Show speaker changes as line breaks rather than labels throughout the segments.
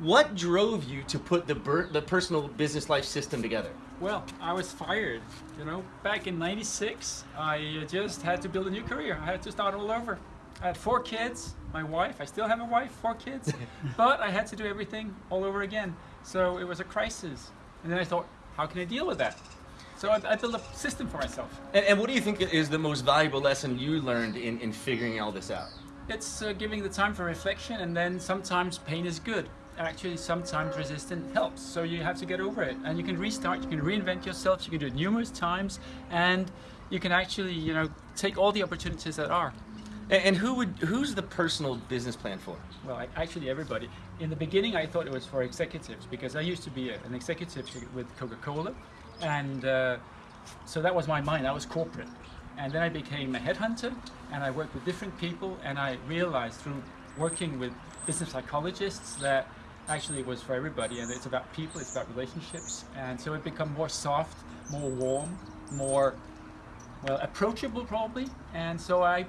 What drove you to put the, the personal business life system together?
Well, I was fired. You know, back in 96, I just had to build a new career. I had to start all over. I had four kids, my wife, I still have a wife, four kids, but I had to do everything all over again. So it was a crisis. And then I thought, how can I deal with that? So I, I built a system for myself.
And, and, what do you think is the most valuable lesson you learned in, in figuring all this out?
It's uh, giving the time for reflection and then sometimes pain is good. Actually, sometimes resistance helps. So you have to get over it and you can restart, you can reinvent yourself, you can do it numerous times and you can actually, you know, take all the opportunities that are.
And, who would, who's the personal business plan for?
Well, I, actually everybody. In the beginning, I thought it was for executives because I used to be a, an executive with Coca-Cola and uh, so that was my mind, I was corporate. And then I became a headhunter and I worked with different people and I realized through working with business psychologists that actually it was for everybody and it's about people, it's about relationships. And so it become more soft, more warm, more, well, approachable probably. And so I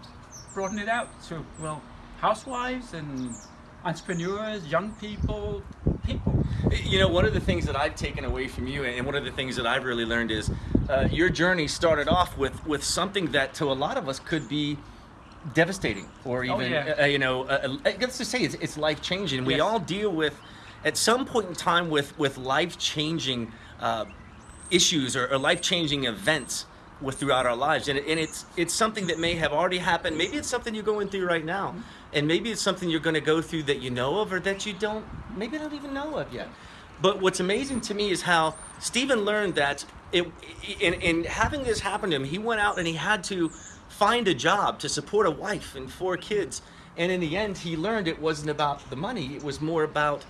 broadened it out to, well, housewives and entrepreneurs, young people, people.
You know, one of the things that I've taken away from you, and one of the things that I've really learned is uh, your journey started off with with something that to a lot of us could be devastating, or oh, even oh, yeah. uh, you know, uh, uh, let's just say it's, it's life changing. We yes. all deal with at some point in time with with life changing uh, issues or, or life changing events with throughout our lives and, and it's it's something that may have already happened maybe it's something you're going through right now and maybe it's something you're going to go through that you know of or that you don't maybe don't even know of yet but what's amazing to me is how Stephen learned that it in, in having this happen to him he went out and he had to find a job to support a wife and four kids. And in the end he learned it wasn't about the money. It was more about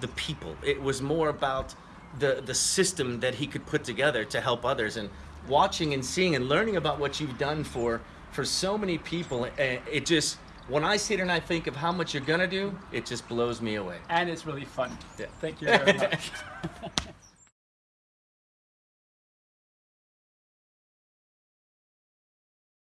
the people. It was more about the the system that he could put together to help others. And watching and seeing and learning about what you've done for for so many people eh, it just when I sit and I think of how much you're gonna do it just blows me away.
And it's really fun. Yeah. thank you very much